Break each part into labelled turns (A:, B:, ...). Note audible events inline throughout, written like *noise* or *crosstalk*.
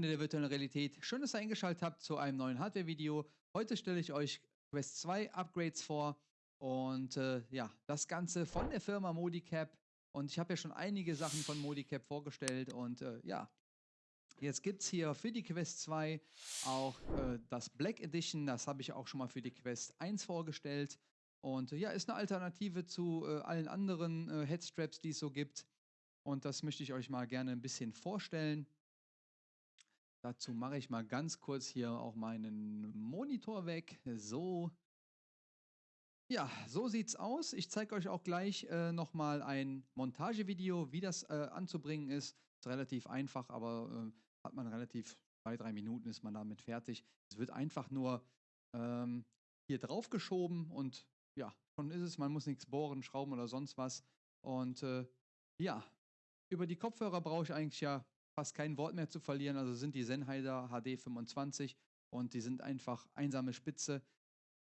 A: Freunde der virtuellen Realität, schön, dass ihr eingeschaltet habt zu einem neuen Hardware-Video. Heute stelle ich euch Quest 2 Upgrades vor und äh, ja, das Ganze von der Firma Modicap. Und ich habe ja schon einige Sachen von Modicap vorgestellt und äh, ja, jetzt gibt es hier für die Quest 2 auch äh, das Black Edition, das habe ich auch schon mal für die Quest 1 vorgestellt. Und äh, ja, ist eine Alternative zu äh, allen anderen äh, Headstraps, die es so gibt. Und das möchte ich euch mal gerne ein bisschen vorstellen. Dazu mache ich mal ganz kurz hier auch meinen Monitor weg. So. Ja, so sieht's aus. Ich zeige euch auch gleich äh, nochmal ein Montagevideo, wie das äh, anzubringen ist. Ist relativ einfach, aber äh, hat man relativ zwei, drei Minuten ist man damit fertig. Es wird einfach nur ähm, hier drauf geschoben und ja, schon ist es. Man muss nichts bohren, schrauben oder sonst was. Und äh, ja, über die Kopfhörer brauche ich eigentlich ja fast kein Wort mehr zu verlieren. Also sind die Sennheiser HD 25 und die sind einfach einsame Spitze.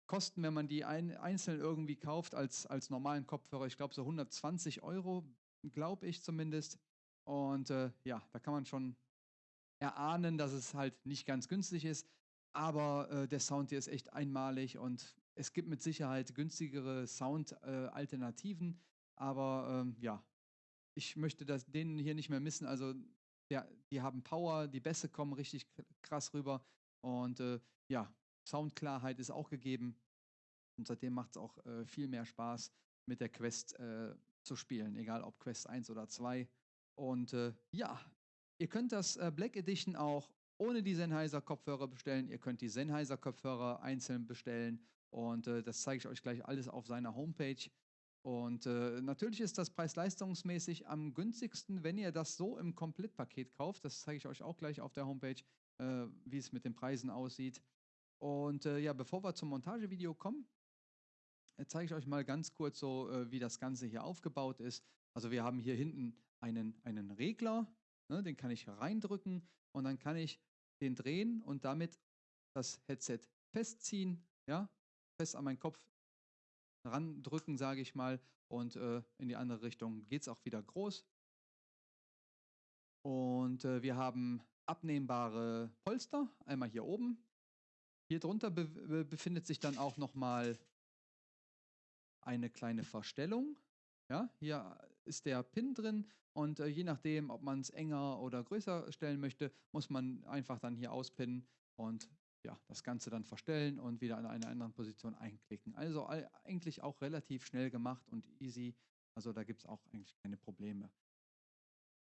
A: Kosten, wenn man die ein, einzeln irgendwie kauft als, als normalen Kopfhörer, ich glaube so 120 Euro, glaube ich zumindest. Und äh, ja, da kann man schon erahnen, dass es halt nicht ganz günstig ist. Aber äh, der Sound hier ist echt einmalig und es gibt mit Sicherheit günstigere Sound-Alternativen. Äh, aber ähm, ja, ich möchte das, denen hier nicht mehr missen. Also ja, die haben Power, die Bässe kommen richtig krass rüber und äh, ja, Soundklarheit ist auch gegeben. Und seitdem macht es auch äh, viel mehr Spaß, mit der Quest äh, zu spielen, egal ob Quest 1 oder 2. Und äh, ja, ihr könnt das äh, Black Edition auch ohne die Sennheiser Kopfhörer bestellen. Ihr könnt die Sennheiser Kopfhörer einzeln bestellen. Und äh, das zeige ich euch gleich alles auf seiner Homepage. Und äh, natürlich ist das preis-leistungsmäßig am günstigsten, wenn ihr das so im Komplettpaket kauft. Das zeige ich euch auch gleich auf der Homepage, äh, wie es mit den Preisen aussieht. Und äh, ja, bevor wir zum Montagevideo kommen, äh, zeige ich euch mal ganz kurz so, äh, wie das Ganze hier aufgebaut ist. Also wir haben hier hinten einen, einen Regler, ne, den kann ich reindrücken und dann kann ich den drehen und damit das Headset festziehen, ja, fest an meinen Kopf randrücken, sage ich mal. Und äh, in die andere Richtung geht es auch wieder groß. Und äh, wir haben abnehmbare Polster, einmal hier oben. Hier drunter be befindet sich dann auch nochmal eine kleine Verstellung. Ja, hier ist der Pin drin und äh, je nachdem, ob man es enger oder größer stellen möchte, muss man einfach dann hier auspinnen und ja, das Ganze dann verstellen und wieder an einer anderen Position einklicken. Also eigentlich auch relativ schnell gemacht und easy. Also da gibt es auch eigentlich keine Probleme.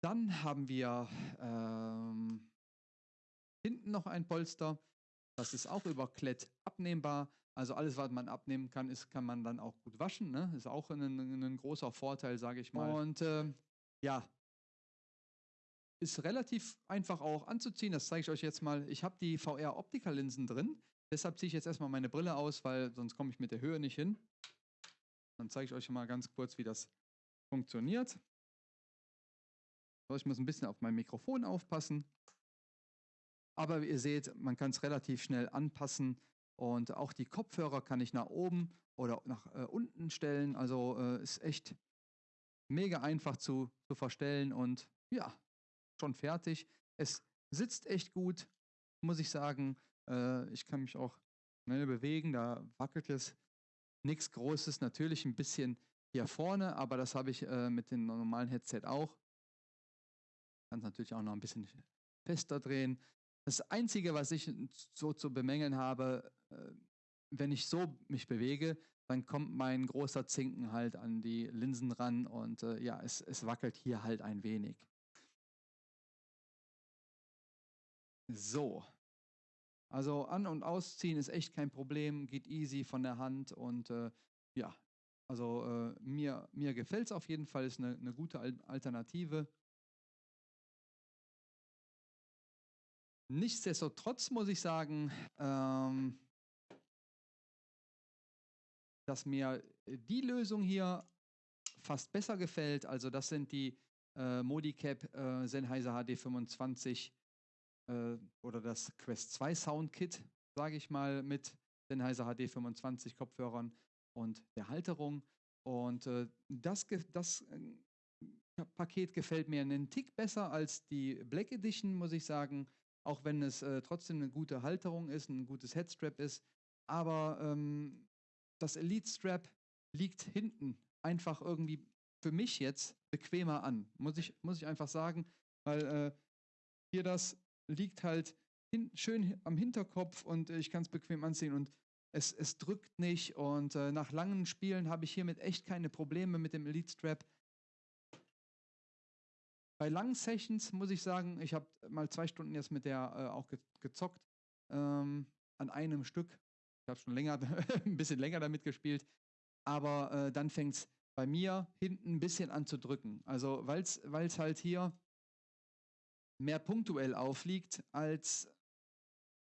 A: Dann haben wir ähm, hinten noch ein Polster. Das ist auch über Klett abnehmbar. Also alles, was man abnehmen kann, ist, kann man dann auch gut waschen. Ne? Ist auch ein, ein großer Vorteil, sage ich mal. Und äh, ja, ist relativ einfach auch anzuziehen. Das zeige ich euch jetzt mal. Ich habe die VR-Optiker-Linsen drin. Deshalb ziehe ich jetzt erstmal meine Brille aus, weil sonst komme ich mit der Höhe nicht hin. Dann zeige ich euch mal ganz kurz, wie das funktioniert. Ich muss ein bisschen auf mein Mikrofon aufpassen. Aber ihr seht, man kann es relativ schnell anpassen. Und auch die Kopfhörer kann ich nach oben oder nach äh, unten stellen. Also äh, ist echt mega einfach zu, zu verstellen. Und ja, schon fertig. Es sitzt echt gut, muss ich sagen. Äh, ich kann mich auch schnell bewegen, da wackelt es. Nichts Großes, natürlich ein bisschen hier vorne, aber das habe ich äh, mit dem normalen Headset auch. Kann es natürlich auch noch ein bisschen fester drehen. Das Einzige, was ich so zu bemängeln habe, äh, wenn ich so mich bewege, dann kommt mein großer Zinken halt an die Linsen ran und äh, ja, es, es wackelt hier halt ein wenig. So. Also an- und ausziehen ist echt kein Problem, geht easy von der Hand und äh, ja, also äh, mir, mir gefällt es auf jeden Fall, ist eine, eine gute Alternative. Nichtsdestotrotz muss ich sagen, ähm, dass mir die Lösung hier fast besser gefällt. Also das sind die äh, Modicap äh, Sennheiser HD25 äh, oder das Quest 2 Soundkit, sage ich mal, mit Sennheiser HD25 Kopfhörern und der Halterung. Und äh, das, das äh, Paket gefällt mir einen Tick besser als die Black Edition, muss ich sagen. auch wenn es äh, trotzdem eine gute Halterung ist, ein gutes Headstrap ist. Aber ähm, das Elite Strap liegt hinten einfach irgendwie für mich jetzt bequemer an, muss ich, muss ich einfach sagen, weil äh, hier das liegt halt hin, schön am Hinterkopf und ich kann es bequem anziehen und es, es drückt nicht und äh, nach langen Spielen habe ich hiermit echt keine Probleme mit dem Elite Strap. Bei langen Sessions muss ich sagen, ich habe mal zwei Stunden jetzt mit der äh, auch ge gezockt ähm, an einem Stück. Ich habe schon länger, *laughs* ein bisschen länger damit gespielt, aber äh, dann fängt es bei mir hinten ein bisschen an zu drücken. Also weil es halt hier mehr punktuell aufliegt als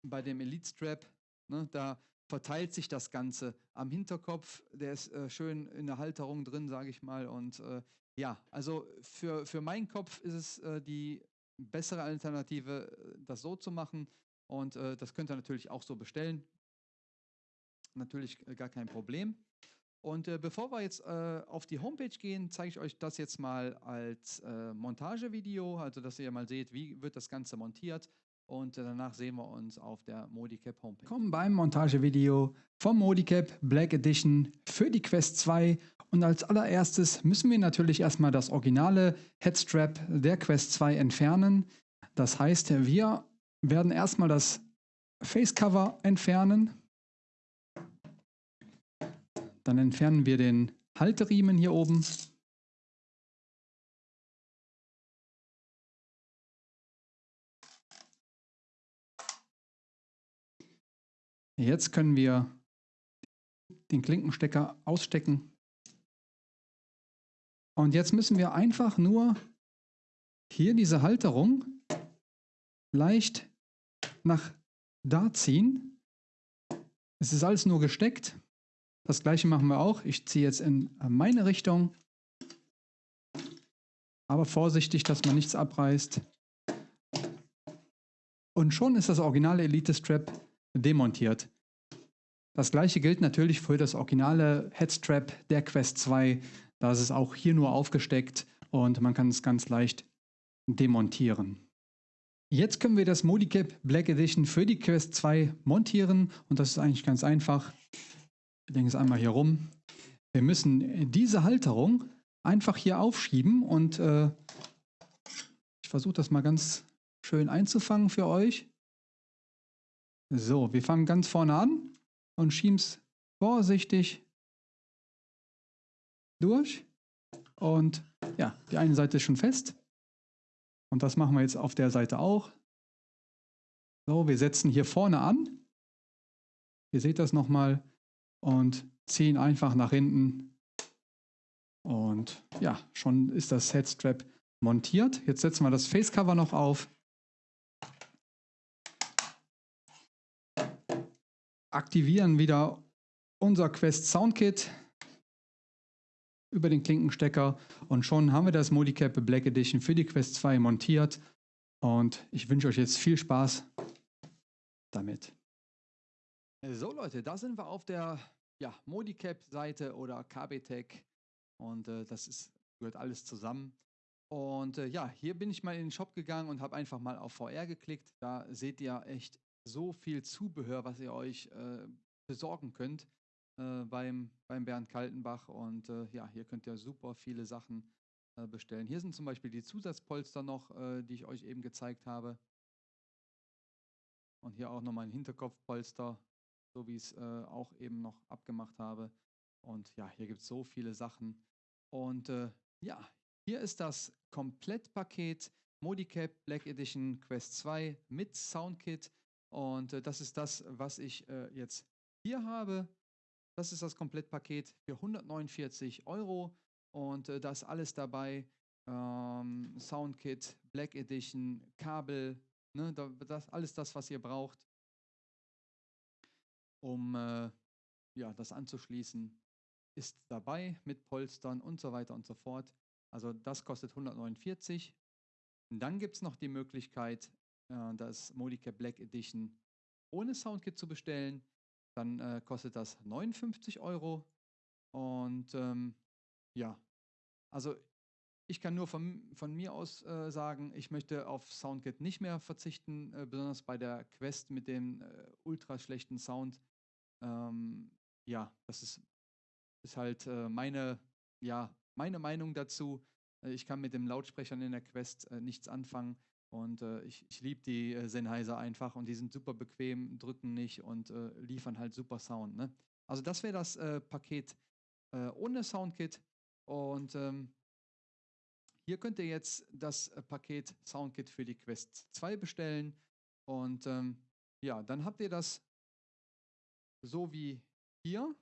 A: bei dem Elite Strap. Ne, da verteilt sich das Ganze am Hinterkopf. Der ist äh, schön in der Halterung drin, sage ich mal. Und äh, ja, also für, für meinen Kopf ist es äh, die bessere Alternative, äh, das so zu machen. Und äh, das könnt ihr natürlich auch so bestellen. Natürlich äh, gar kein Problem. Und äh, bevor wir jetzt äh, auf die Homepage gehen, zeige ich euch das jetzt mal als äh, Montagevideo, also dass ihr mal seht, wie wird das Ganze montiert. Und äh, danach sehen wir uns auf der Modicap Homepage. Kommen beim Montagevideo vom Modicap Black Edition für die Quest 2. Und als allererstes müssen wir natürlich erstmal das originale Headstrap der Quest 2 entfernen. Das heißt, wir werden erstmal das Facecover entfernen. Dann entfernen wir den Halteriemen hier oben. Jetzt können wir den Klinkenstecker ausstecken. Und jetzt müssen wir einfach nur hier diese Halterung leicht nach da ziehen. Es ist alles nur gesteckt. Das gleiche machen wir auch. Ich ziehe jetzt in meine Richtung. Aber vorsichtig, dass man nichts abreißt. Und schon ist das originale Elite Strap demontiert. Das gleiche gilt natürlich für das originale Headstrap der Quest 2. Da ist es auch hier nur aufgesteckt und man kann es ganz leicht demontieren. Jetzt können wir das Modicap Black Edition für die Quest 2 montieren und das ist eigentlich ganz einfach. Wir legen es einmal hier rum. Wir müssen diese Halterung einfach hier aufschieben und äh, ich versuche das mal ganz schön einzufangen für euch. So, wir fangen ganz vorne an und schieben es vorsichtig durch. Und ja, die eine Seite ist schon fest. Und das machen wir jetzt auf der Seite auch. So, wir setzen hier vorne an. Ihr seht das nochmal und ziehen einfach nach hinten. Und ja, schon ist das Headstrap montiert. Jetzt setzen wir das Facecover noch auf. Aktivieren wieder unser Quest Soundkit über den Klinkenstecker und schon haben wir das Modicap Black Edition für die Quest 2 montiert und ich wünsche euch jetzt viel Spaß damit. So Leute, da sind wir auf der ja, Modicap-Seite oder KBTech und äh, das ist, gehört alles zusammen. Und äh, ja, hier bin ich mal in den Shop gegangen und habe einfach mal auf VR geklickt. Da seht ihr echt so viel Zubehör, was ihr euch äh, besorgen könnt äh, beim, beim Bernd Kaltenbach. Und äh, ja, hier könnt ihr super viele Sachen äh, bestellen. Hier sind zum Beispiel die Zusatzpolster noch, die ich euch eben gezeigt habe. Und hier auch nochmal ein Hinterkopfpolster so wie ich es äh, auch eben noch abgemacht habe. Und ja, hier gibt es so viele Sachen. Und äh, ja, hier ist das Komplettpaket Modicap Black Edition Quest 2 mit Soundkit. Und äh, das ist das, was ich äh, jetzt hier habe. Das ist das Komplettpaket für 149 Euro. Und äh, da ist alles dabei. Ähm, Soundkit, Black Edition, Kabel, ne, das, alles das, was ihr braucht um äh, ja, das anzuschließen, ist dabei mit Polstern und so weiter und so fort. Also das kostet 149. Und dann gibt es noch die Möglichkeit, äh, das Modicap Black Edition ohne Soundkit zu bestellen. Dann äh, kostet das 59 Euro. Und ähm, ja, also Ich kann nur von, von mir aus äh, sagen, ich möchte auf SoundKit nicht mehr verzichten, äh, besonders bei der Quest mit dem äh, ultra schlechten Sound. Ähm, ja, das ist, ist halt äh, meine, ja, meine Meinung dazu. Äh, ich kann mit den Lautsprechern in der Quest äh, nichts anfangen und ich, ich liebe die Sennheiser einfach und die sind super bequem, drücken nicht und liefern halt super Sound. Ne? Also das wäre das Paket ohne Soundkit und ähm, hier könnt ihr jetzt das äh, Paket Soundkit für die Quest 2 bestellen. Und ähm, ja, dann habt ihr das so wie hier.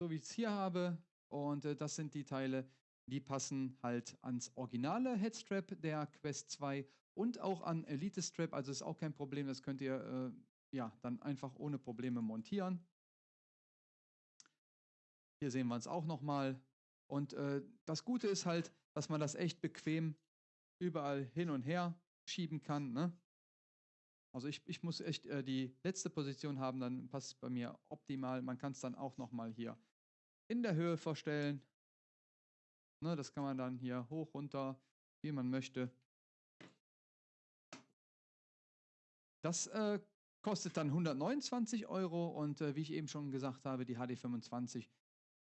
A: So wie ich es hier habe. Und äh, das sind die Teile, die passen halt ans originale Headstrap der Quest 2 und auch an Elite Strap. Also ist auch kein Problem, das könnt ihr äh, ja dann einfach ohne Probleme montieren. Hier sehen wir es auch nochmal. Und äh, das Gute ist halt, dass man das echt bequem überall hin und her schieben kann. Ne? Also ich, ich muss echt äh, die letzte Position haben, dann passt es bei mir optimal. Man kann es dann auch nochmal hier in der Höhe verstellen. Ne, das kann man dann hier hoch, runter, wie man möchte. Das äh, kostet dann 129 Euro und äh, wie ich eben schon gesagt habe, die HD25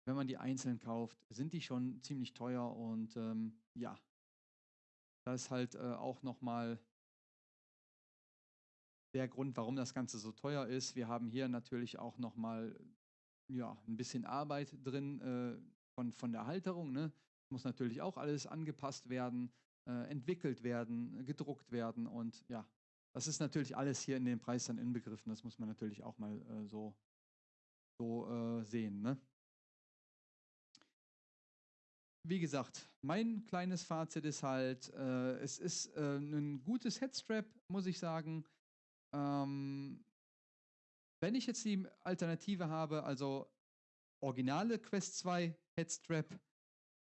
A: wenn man die einzeln kauft, sind die schon ziemlich teuer und ähm, ja, das ist halt äh, auch nochmal der Grund, warum das Ganze so teuer ist. Wir haben hier natürlich auch nochmal ja, ein bisschen Arbeit drin äh, von, von der Halterung. Ne? Muss natürlich auch alles angepasst werden, äh, entwickelt werden, gedruckt werden und ja, das ist natürlich alles hier in den Preis dann inbegriffen. Das muss man natürlich auch mal äh, so, so äh, sehen. Ne? wie gesagt, mein kleines Fazit ist halt, äh, es ist äh, ein gutes Headstrap, muss ich sagen. Ähm, wenn ich jetzt die Alternative habe, also originale Quest 2 Headstrap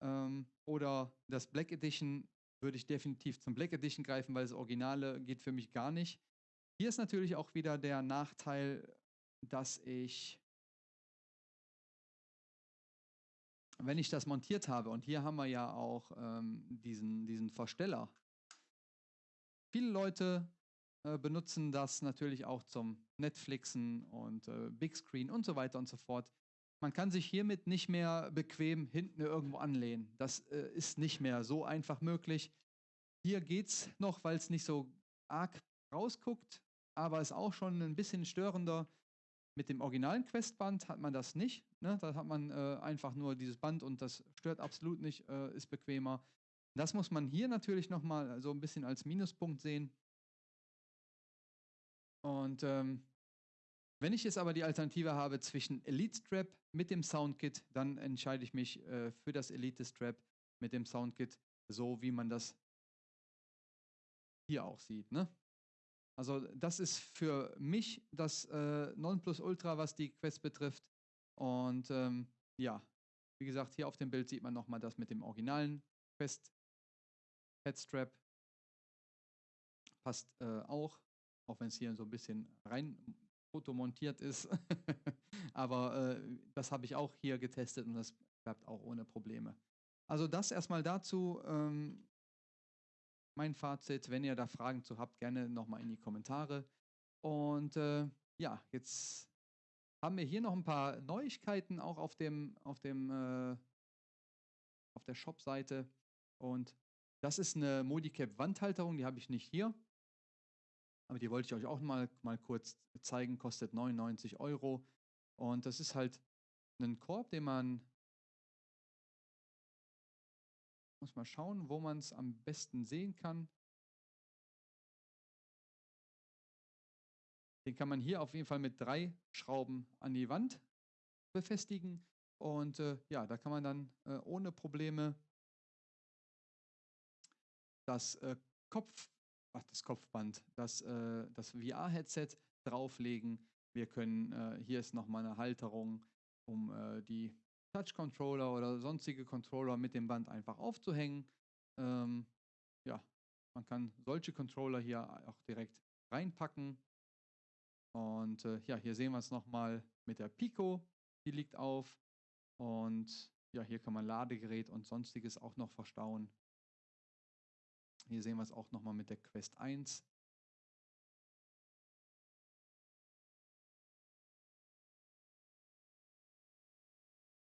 A: ähm, oder das Black Edition, würde ich definitiv zum Black Edition greifen, weil das Originale geht für mich gar nicht. Hier ist natürlich auch wieder der Nachteil, dass ich wenn ich das montiert habe, und hier haben wir ja auch ähm, diesen, diesen Versteller. Viele Leute äh, benutzen das natürlich auch zum Netflixen und äh, Big Screen und so weiter und so fort. Man kann sich hiermit nicht mehr bequem hinten irgendwo anlehnen. Das äh, ist nicht mehr so einfach möglich. Hier geht es noch, weil es nicht so arg rausguckt, aber ist auch schon ein bisschen störender. Mit dem originalen Questband hat man das nicht. Ne? Da hat man äh, einfach nur dieses Band und das stört absolut nicht, äh, ist bequemer. Das muss man hier natürlich nochmal so ein bisschen als Minuspunkt sehen. Und ähm, wenn ich jetzt aber die Alternative habe zwischen Elite Strap mit dem Soundkit, dann entscheide ich mich äh, für das Elite Strap mit dem Soundkit, so wie man das hier auch sieht. Ne? Also das ist für mich das äh, Nonplusultra, was die Quest betrifft. Und ähm, ja, wie gesagt, hier auf dem Bild sieht man nochmal das mit dem originalen Quest Headstrap. Passt äh, auch, auch wenn es hier so ein bisschen rein fotomontiert ist. *laughs* Aber äh, das habe ich auch hier getestet und das klappt auch ohne Probleme. Also das erstmal dazu. Ähm, mein Fazit. Wenn ihr da Fragen zu habt, gerne nochmal in die Kommentare. Und äh, ja, jetzt haben wir hier noch ein paar Neuigkeiten auch auf dem, auf dem, äh, auf der Shop-Seite. Und das ist eine Modicap Wandhalterung, die habe ich nicht hier. Aber die wollte ich euch auch mal, mal kurz zeigen, kostet 99 Euro. Und das ist halt ein Korb, den man muss mal schauen, wo man es am besten sehen kann. Den kann man hier auf jeden Fall mit drei Schrauben an die Wand befestigen. Und äh, ja, da kann man dann äh, ohne Probleme das äh, Kopf, ach, das Kopfband, das, äh, das VR-Headset drauflegen. Wir können, äh, hier ist nochmal eine Halterung, um äh, die Touch-Controller oder sonstige Controller mit dem Band einfach aufzuhängen. Ähm, ja, man kann solche Controller hier auch direkt reinpacken. Und äh, ja, hier sehen wir es nochmal mit der Pico. Die liegt auf. Und ja, hier kann man Ladegerät und sonstiges auch noch verstauen. Hier sehen wir es auch nochmal mit der Quest 1.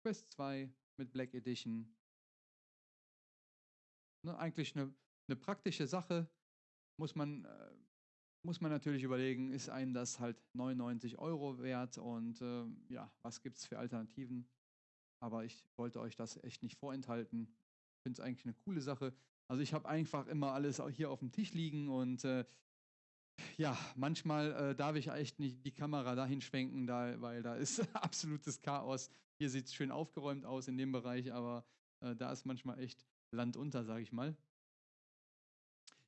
A: Quest 2 mit Black Edition. Ne, eigentlich eine, eine praktische Sache. Muss man, äh, muss man natürlich überlegen, ist einem das halt 99 Euro wert und äh, ja, was gibt es für Alternativen? Aber ich wollte euch das echt nicht vorenthalten. Finde es eigentlich eine coole Sache. Also ich habe einfach immer alles hier auf dem Tisch liegen und äh, ja, manchmal äh, darf ich echt nicht die Kamera dahin schwenken, da, weil da ist *laughs* absolutes Chaos. Hier sieht es schön aufgeräumt aus in dem Bereich, aber äh, da ist manchmal echt Land unter, sage ich mal.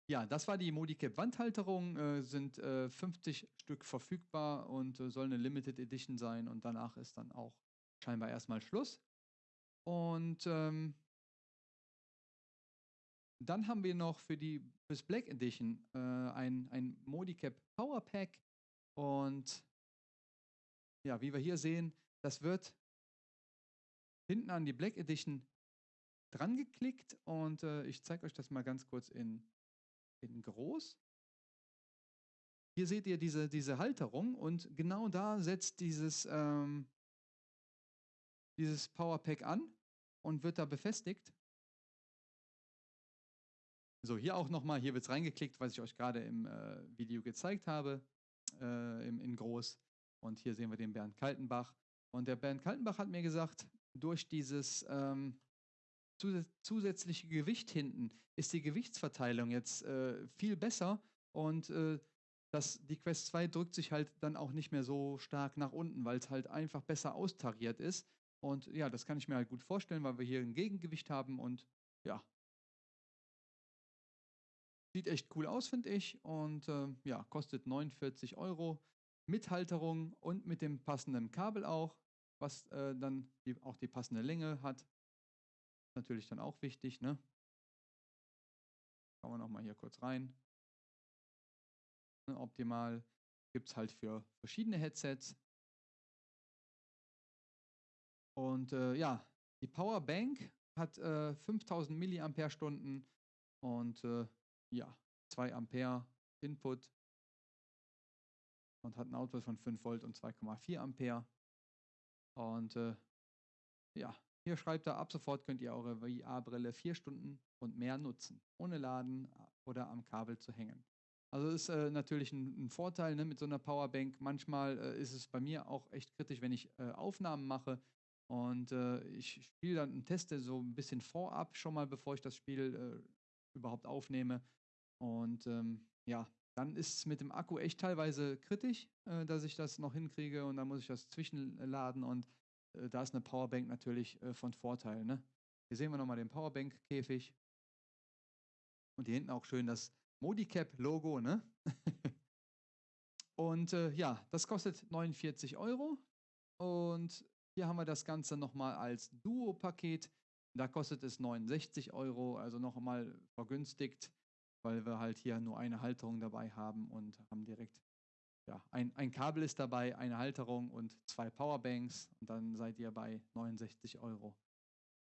A: Ja, das war die Modicap Wandhalterung, äh, sind 50 äh, Stück verfügbar und äh, soll eine Limited Edition sein und danach ist dann auch scheinbar erstmal Schluss. Und ähm, dann haben wir noch für die fürs Black Edition äh, ein, ein Modicap Power Pack. Und ja, wie wir hier sehen, das wird hinten an die Black Edition dran geklickt und äh, ich zeige euch das mal ganz kurz in, in groß. Hier seht ihr diese, diese Halterung und genau da setzt dieses, ähm, dieses Powerpack an und wird da befestigt. So, hier auch nochmal, hier wird es reingeklickt, was ich euch gerade im äh, Video gezeigt habe, äh, im, in groß. Und hier sehen wir den Bernd Kaltenbach. Und der Bernd Kaltenbach hat mir gesagt, durch dieses ähm, zusätzliche Gewicht hinten ist die Gewichtsverteilung jetzt äh, viel besser und äh, das, die Quest 2 drückt sich halt dann auch nicht mehr so stark nach unten, weil es halt einfach besser austariert ist. Und ja, das kann ich mir halt gut vorstellen, weil wir hier ein Gegengewicht haben und ja, Sieht echt cool aus, finde ich. Und äh, ja, kostet 49 Euro. Mit Halterung und mit dem passenden Kabel auch, was äh, dann die, auch die passende Länge hat. Natürlich dann auch wichtig, ne? Schauen wir nochmal hier kurz rein. Ne, optimal gibt es halt für verschiedene Headsets. Und äh, ja, die Powerbank hat äh, 5000 mAh und äh, ja, 2 Ampere Input und hat einen Output von 5 Volt und 2,4 Ampere. Und äh, ja, hier schreibt er, ab sofort könnt ihr eure VR-Brille 4 Stunden und mehr nutzen, ohne Laden oder am Kabel zu hängen. Also ist äh, natürlich ein, ein, Vorteil ne, mit so einer Powerbank. Manchmal äh, ist es bei mir auch echt kritisch, wenn ich äh, Aufnahmen mache und äh, ich spiele dann und teste so ein bisschen vorab schon mal, bevor ich das Spiel äh, überhaupt aufnehme. Und ähm, ja, dann ist es mit dem Akku echt teilweise kritisch, äh, dass ich das noch hinkriege und dann muss ich das zwischenladen und äh, da ist eine Powerbank natürlich äh, von Vorteil. Ne? Hier sehen wir nochmal den Powerbank-Käfig und hier hinten auch schön das Modicap-Logo. Ne? *laughs* und äh, ja, das kostet 49 Euro und hier haben wir das Ganze nochmal als Duo-Paket. Da kostet es 69 Euro, also nochmal vergünstigt weil wir halt hier nur eine Halterung dabei haben und haben direkt, ja, ein, ein Kabel ist dabei, eine Halterung und zwei Powerbanks und dann seid ihr bei 69 Euro.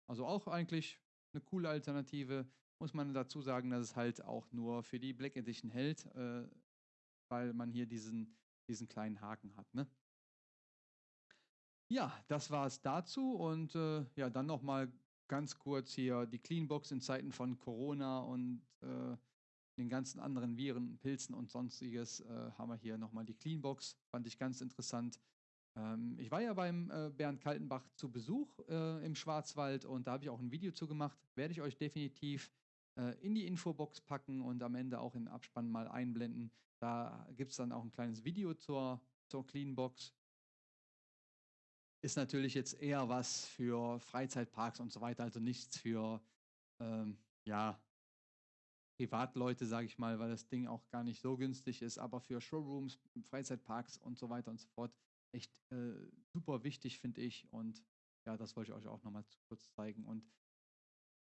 A: Also auch eigentlich eine coole Alternative. Muss man dazu sagen, dass es halt auch nur für die Black Edition hält, äh, weil man hier diesen, diesen kleinen Haken hat. Ne? Ja, das war es dazu und äh, ja, dann nochmal ganz kurz hier die Cleanbox in Zeiten von Corona und äh, den ganzen anderen Viren, Pilzen und sonstiges äh, haben wir hier nochmal die Cleanbox. Fand ich ganz interessant. Ähm, ich war ja beim äh, Bernd Kaltenbach zu Besuch äh, im Schwarzwald und da habe ich auch ein Video zu gemacht. Werde ich euch definitiv äh, in die Infobox packen und am Ende auch in den Abspann mal einblenden. Da gibt es dann auch ein kleines Video zur, zur Cleanbox. Ist natürlich jetzt eher was für Freizeitparks und so weiter, also nichts für ähm, ja, Privatleute, sage ich mal, weil das Ding auch gar nicht so günstig ist, aber für Showrooms, Freizeitparks und so weiter und so fort echt äh, super wichtig, finde ich. Und ja, das wollte ich euch auch nochmal kurz zeigen. Und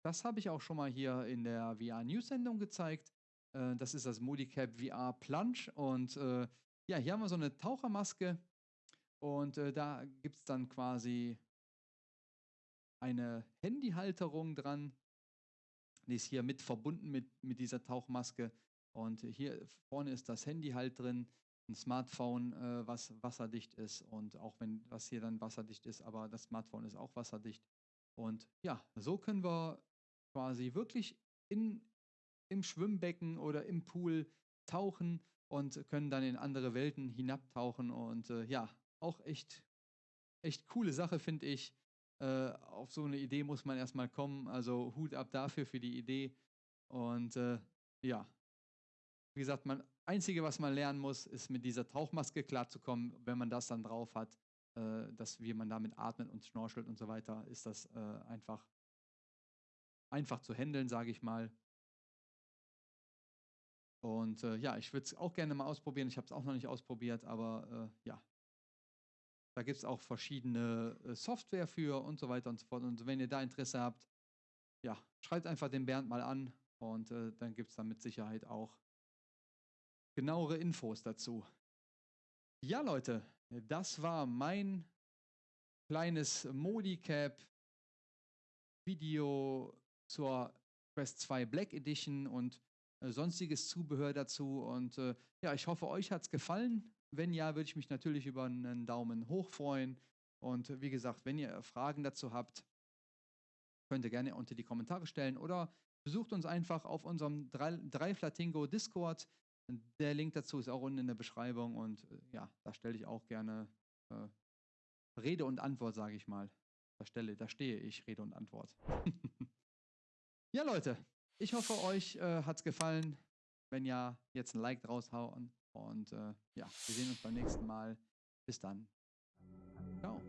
A: das habe ich auch schon mal hier in der VR-News-Sendung gezeigt. Äh, das ist das Modicap VR Plunge. Und äh, ja, hier haben wir so eine Tauchermaske. Und äh, da gibt es dann quasi eine Handyhalterung dran. Die ist hier mit verbunden mit, mit dieser Tauchmaske. Und hier vorne ist das Handy halt drin, ein Smartphone, äh, was wasserdicht ist. Und auch wenn was hier dann wasserdicht ist, aber das Smartphone ist auch wasserdicht. Und ja, so können wir quasi wirklich in, im Schwimmbecken oder im Pool tauchen und können dann in andere Welten hinabtauchen. Und äh, ja, auch echt, echt coole Sache, finde ich. Äh, auf so eine Idee muss man erstmal kommen. Also Hut ab dafür für die Idee. Und äh, ja, wie gesagt, man Einzige, was man lernen muss, ist mit dieser Tauchmaske klarzukommen. Wenn man das dann drauf hat, äh, dass wie man damit atmet und schnorchelt und so weiter, ist das äh, einfach einfach zu handeln, sage ich mal. Und äh, ja, ich würde es auch gerne mal ausprobieren. Ich habe es auch noch nicht ausprobiert, aber äh, ja, da gibt es auch verschiedene äh, Software für und so weiter und so fort. Und wenn ihr da Interesse habt, ja, schreibt einfach den Bernd mal an und äh, dann gibt es da mit Sicherheit auch genauere Infos dazu. Ja, Leute, das war mein kleines Modicap Video zur Quest 2 Black Edition und äh, sonstiges Zubehör dazu. Und äh, ja, ich hoffe, euch hat es gefallen. Wenn ja, würde ich mich natürlich über einen Daumen hoch freuen. Und wie gesagt, wenn ihr Fragen dazu habt, könnt ihr gerne unter die Kommentare stellen oder besucht uns einfach auf unserem Dreiflatingo Discord. Der Link dazu ist auch unten in der Beschreibung und äh, ja, da stelle ich auch gerne äh, Rede und Antwort, sage ich mal. Da stelle, da stehe ich, Rede und Antwort. *laughs* ja, Leute, ich hoffe, euch äh, hat es gefallen. Wenn ja, jetzt ein Like raushauen. Und äh, ja, wir sehen uns beim nächsten Mal. Bis dann. Ciao.